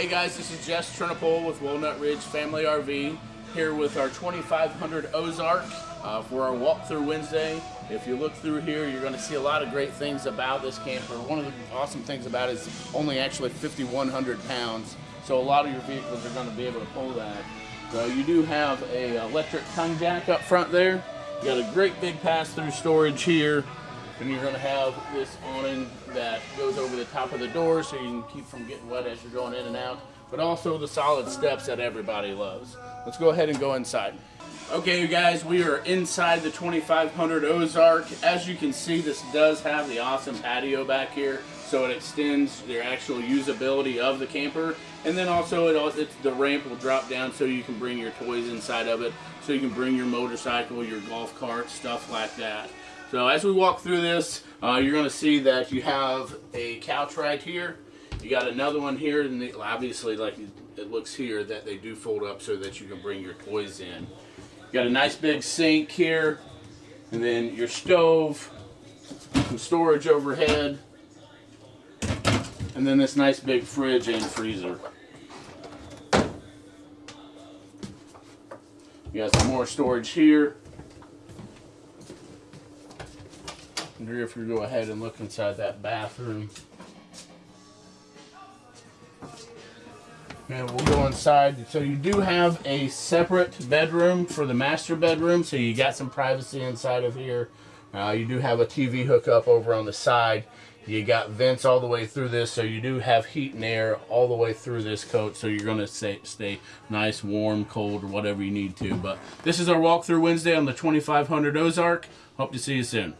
Hey guys, this is Jess Trinipole with Walnut Ridge Family RV here with our 2500 Ozark uh, for our walkthrough Wednesday. If you look through here, you're going to see a lot of great things about this camper. One of the awesome things about it is only actually 5,100 pounds, so a lot of your vehicles are going to be able to pull that. So you do have a electric tongue jack up front there. You got a great big pass-through storage here. And you're going to have this awning that goes over the top of the door so you can keep from getting wet as you're going in and out. But also the solid steps that everybody loves. Let's go ahead and go inside. Okay, you guys, we are inside the 2500 Ozark. As you can see, this does have the awesome patio back here, so it extends the actual usability of the camper. And then also, it, it, the ramp will drop down so you can bring your toys inside of it, so you can bring your motorcycle, your golf cart, stuff like that. So as we walk through this, uh, you're going to see that you have a couch right here. You got another one here, and the, obviously, like it looks here, that they do fold up so that you can bring your toys in. You got a nice big sink here, and then your stove, some storage overhead, and then this nice big fridge and freezer. You got some more storage here. Wonder if you go ahead and look inside that bathroom. And we'll go inside. So you do have a separate bedroom for the master bedroom. So you got some privacy inside of here. Uh, you do have a TV hookup over on the side. You got vents all the way through this, so you do have heat and air all the way through this coat, so you're going to stay, stay nice, warm, cold, or whatever you need to. But this is our walkthrough Wednesday on the 2500 Ozark. Hope to see you soon.